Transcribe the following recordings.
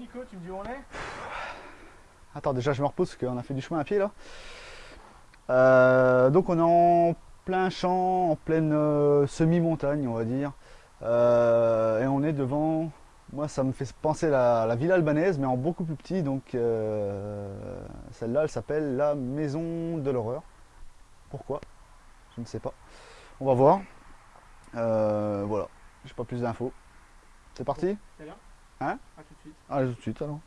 Nico, tu me dis où on est? Attends, déjà je me repose parce qu'on a fait du chemin à pied là. Euh, donc on est en plein champ, en pleine euh, semi-montagne on va dire. Euh, et on est devant, moi ça me fait penser à la, ville albanaise mais en beaucoup plus petit. Donc celle-là elle s'appelle la maison de l'horreur. Pourquoi? Je ne sais pas. On va voir. voilà, j'ai pas plus d'infos. C'est parti? Hein A tout de suite. Allez tout de suite alors.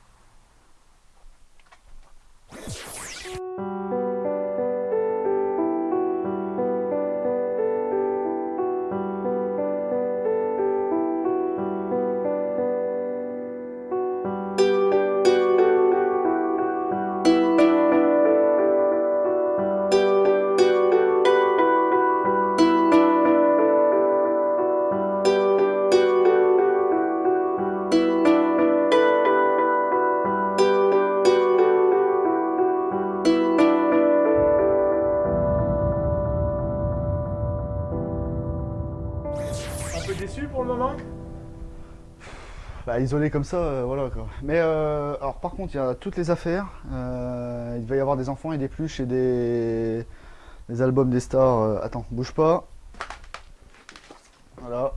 Un peu déçu pour le moment Bah, isolé comme ça, euh, voilà quoi. Mais euh, alors par contre, il y a toutes les affaires. Euh, il va y avoir des enfants et des pluches et des, des albums des stars. Euh, attends, bouge pas. Voilà.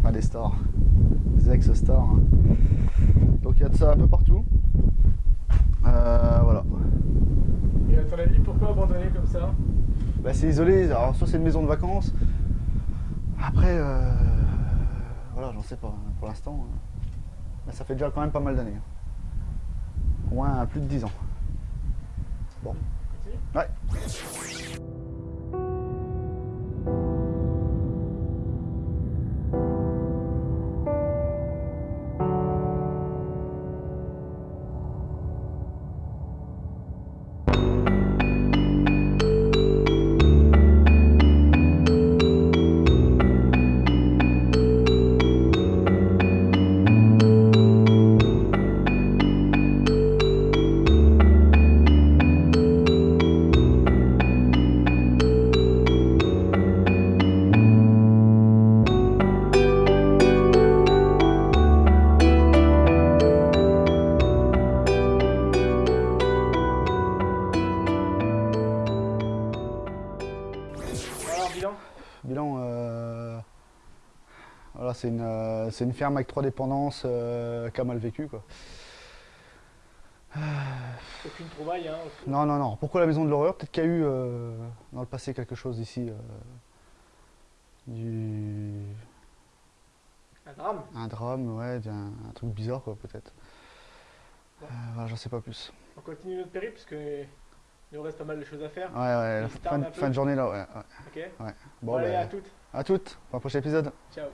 Enfin, des stars. Des ex-stars. hein. Donc il y a de ça un peu partout. Euh, voilà. Et à ton avis, pourquoi abandonner comme ça? Bah, c'est isolé. Alors soit c'est une maison de vacances. Après, voilà, j'en sais pas. hein, Pour l'instant, euh, mais ça fait déjà quand même pas mal d'années. hein. Au moins plus de 10 ans. Bon. Ouais. Voilà, c'est une, euh, une ferme avec trois dépendances euh, qui a mal vécu. Quoi. Aucune trouvaille, hein aucune- Non, non, non. Pourquoi la maison de l'horreur? Peut-être qu'il y a eu euh, dans le passé quelque chose ici. euh, du... Un drame Un drame, ouais, un, un truc bizarre, quoi, peut-être. Euh, voilà, j'en sais pas plus. On continue notre périple parce qu'il nous reste pas mal de choses à faire. Ouais, ouais, Il fin, de- fin journée là, ouais. ouais. Ok Bon, Bon, allez, ben, à toutes. à toutes, pour un prochain épisode. Ciao.